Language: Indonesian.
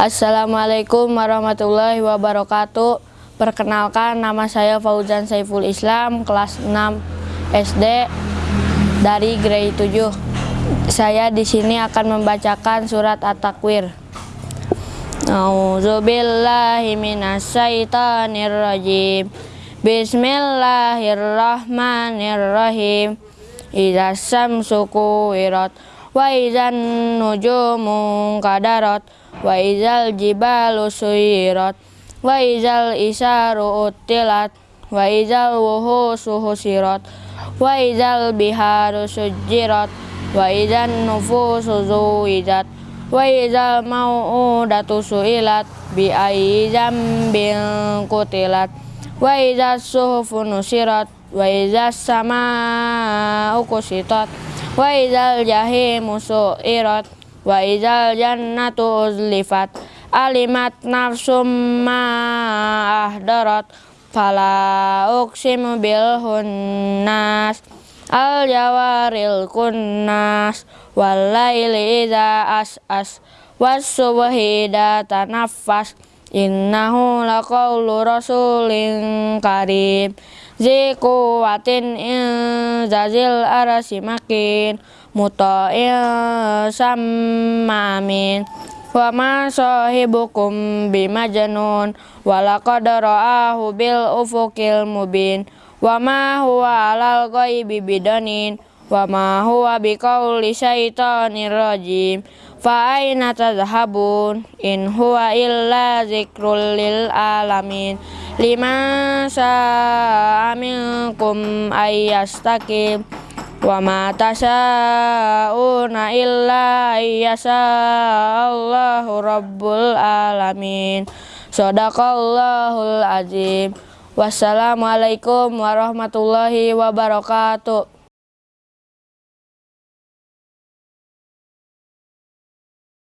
Assalamualaikum warahmatullahi wabarakatuh. Perkenalkan nama saya Fauzan Saiful Islam, kelas 6 SD dari grade 7. Saya di sini akan membacakan surat At-Takwir. Minasyaitonirrajim. Bismillahirrahmanirrahim. Idza syamsu kuwirat wa idzan nujumu kadarat wa izal jibalu suyirat wa izal isaru utilat wa izal wuhusu husirat wa izal biharu sujirat wa izan nufusu zuwijat wa izal mau'udatu su'ilat bi ayyi zambin kutilat wa izal suhufu nusirat wa izal sama'u kusitat wa izal jahimu su'irat Wa izal jannatu uzlifat. Alimat nafsum ma ahdarat. Fala uqsimu bil hunnas. Al jawaril kunnas. Wal laili idza as as. Was subhi innahu laqawlu rasulin karim. Ziku watin in zazil arasimakin muta'il sama amin. Wa ma sahibukum bimajnun. Wa laqad ra'ahu bil ufuqil mubin. Wa ma huwa alal ghaibi bidanin wa ma huwa biqauli syaitonir rajim fa aina tadhhabun in huwa illa zikrul lil alamin liman sa'a minkum ayyastaqim Wa ma tasyauna illa yasa Allahu rabbul alamin. Sadaqallahul azim. Wassalamualaikum warahmatullahi wabarakatuh.